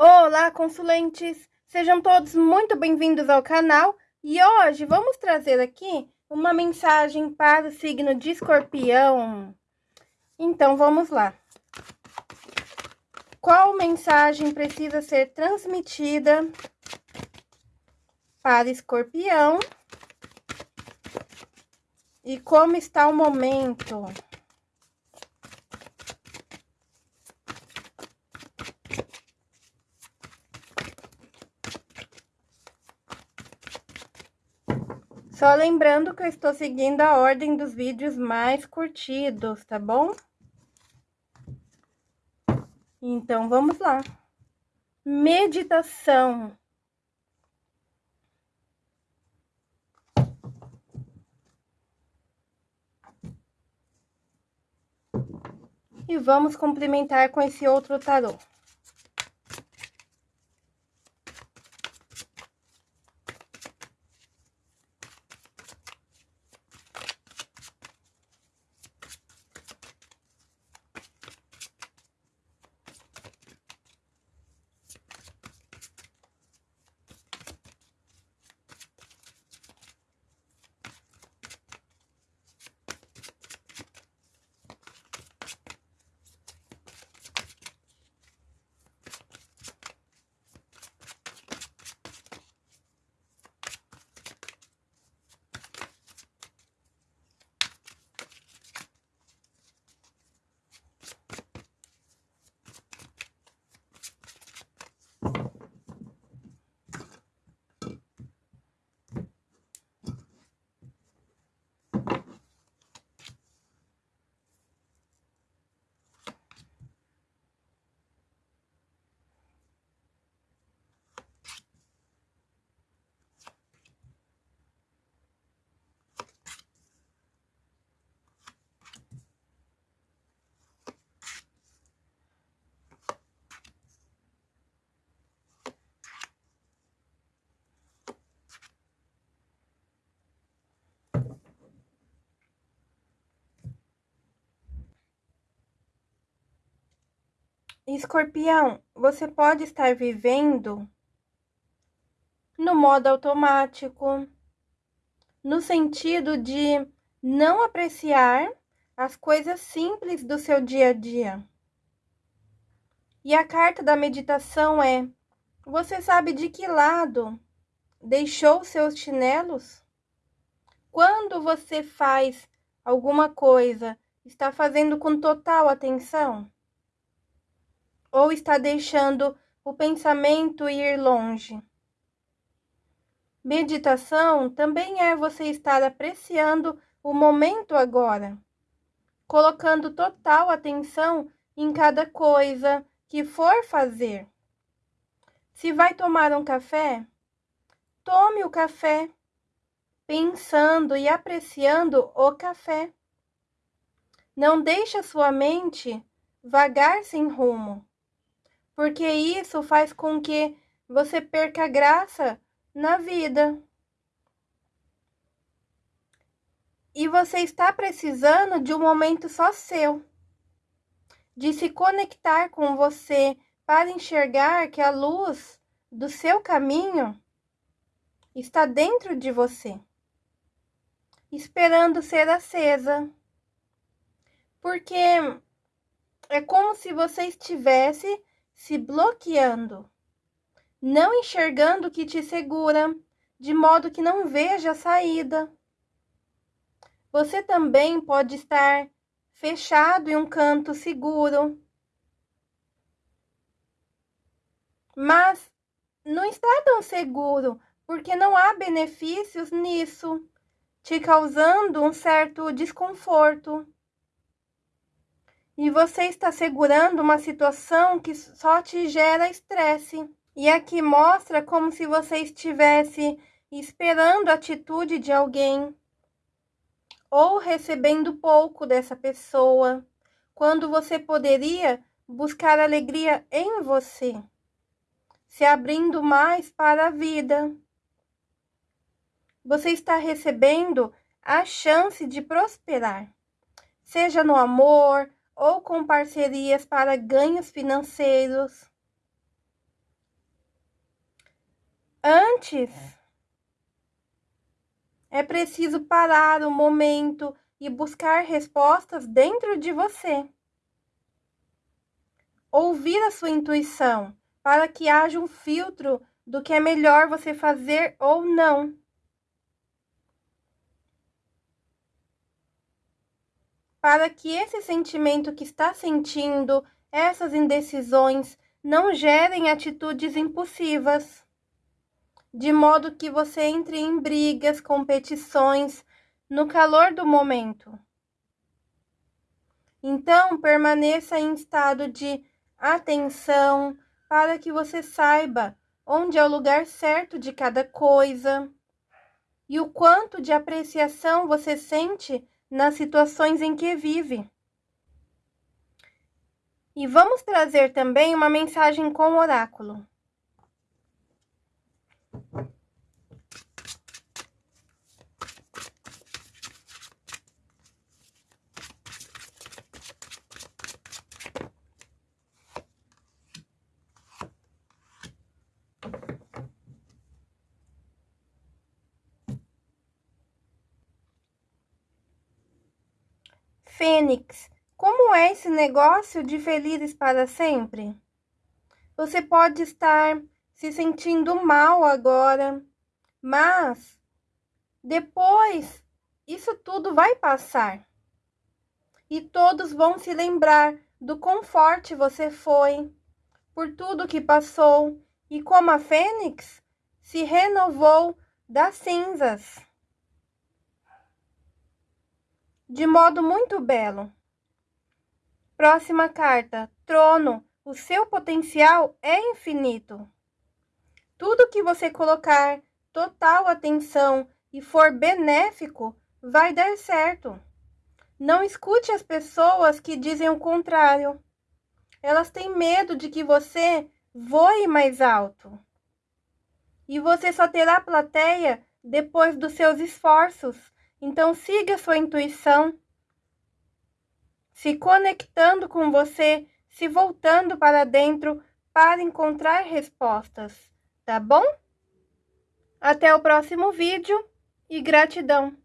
Olá, consulentes! Sejam todos muito bem-vindos ao canal e hoje vamos trazer aqui uma mensagem para o signo de escorpião. Então, vamos lá. Qual mensagem precisa ser transmitida para escorpião? E como está o momento? Só lembrando que eu estou seguindo a ordem dos vídeos mais curtidos, tá bom? Então, vamos lá. Meditação. E vamos complementar com esse outro tarô. Escorpião, você pode estar vivendo no modo automático, no sentido de não apreciar as coisas simples do seu dia a dia. E a carta da meditação é: você sabe de que lado deixou seus chinelos? Quando você faz alguma coisa, está fazendo com total atenção? Ou está deixando o pensamento ir longe. Meditação também é você estar apreciando o momento agora, colocando total atenção em cada coisa que for fazer. Se vai tomar um café, tome o café, pensando e apreciando o café. Não deixe a sua mente vagar sem rumo porque isso faz com que você perca graça na vida. E você está precisando de um momento só seu, de se conectar com você para enxergar que a luz do seu caminho está dentro de você, esperando ser acesa. Porque é como se você estivesse se bloqueando, não enxergando o que te segura, de modo que não veja a saída. Você também pode estar fechado em um canto seguro, mas não está tão seguro, porque não há benefícios nisso, te causando um certo desconforto. E você está segurando uma situação que só te gera estresse. E aqui mostra como se você estivesse esperando a atitude de alguém ou recebendo pouco dessa pessoa, quando você poderia buscar alegria em você, se abrindo mais para a vida. Você está recebendo a chance de prosperar, seja no amor, ou com parcerias para ganhos financeiros. Antes, é preciso parar o momento e buscar respostas dentro de você. Ouvir a sua intuição para que haja um filtro do que é melhor você fazer ou não. Para que esse sentimento que está sentindo, essas indecisões, não gerem atitudes impulsivas de modo que você entre em brigas, competições, no calor do momento. Então, permaneça em estado de atenção para que você saiba onde é o lugar certo de cada coisa e o quanto de apreciação você sente nas situações em que vive. E vamos trazer também uma mensagem com o oráculo. Fênix, como é esse negócio de felizes para sempre? Você pode estar se sentindo mal agora, mas depois isso tudo vai passar. E todos vão se lembrar do quão forte você foi, por tudo que passou e como a fênix se renovou das cinzas de modo muito belo. Próxima carta, trono. O seu potencial é infinito. Tudo que você colocar total atenção e for benéfico, vai dar certo. Não escute as pessoas que dizem o contrário. Elas têm medo de que você voe mais alto. E você só terá plateia depois dos seus esforços então, siga sua intuição, se conectando com você, se voltando para dentro para encontrar respostas, tá bom? Até o próximo vídeo e gratidão!